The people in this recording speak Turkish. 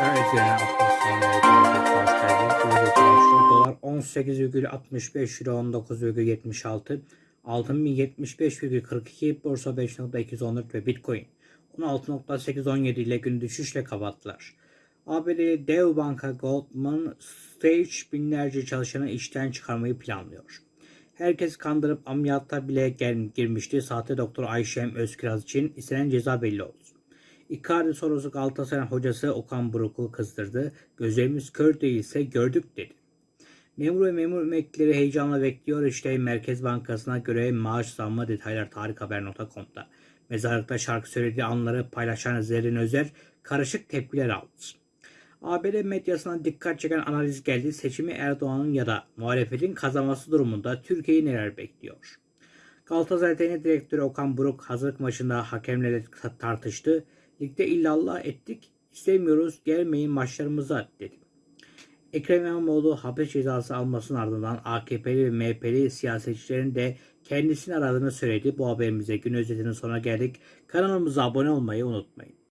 Üzerine Dolar 18,65 euro 19,76 Altın 1075,42 Borsa 5.214 ve Bitcoin 16.817 ile gün düşüşle kapattılar. ABD dev banka Goldman Sachs binlerce çalışanı işten çıkarmayı planlıyor. Herkes kandırıp ameliyatta bile girmişti. Sahte doktor Ayşem Özkiraz için istenen ceza belli oldu. Icardi sorusu Galatasaray hocası Okan Buruk'u kızdırdı. Gözlerimiz kör değilse gördük dedi. Memur ve memur emeklileri heyecanla bekliyor. İşte Merkez Bankası'na göre maaş zammı detaylar tarikhaber.com'da. Mezarlıkta şarkı söylediği anları paylaşan Zerrin Özer karışık tepkiler aldı. ABD medyasına dikkat çeken analiz geldi. Seçimi Erdoğan'ın ya da muhalefetin kazanması durumunda Türkiye'yi neler bekliyor? Galatasaray Teknik Direktörü Okan Buruk hazırlık maçında hakemle tartıştı. Ligde illallah ettik, istemiyoruz, gelmeyin maçlarımıza dedi. Ekrem İmamoğlu hapis cezası almasının ardından AKP'li ve MHP'li siyasetçilerin de kendisini aradığını söyledi. Bu haberimize gün özetinin sonuna geldik. Kanalımıza abone olmayı unutmayın.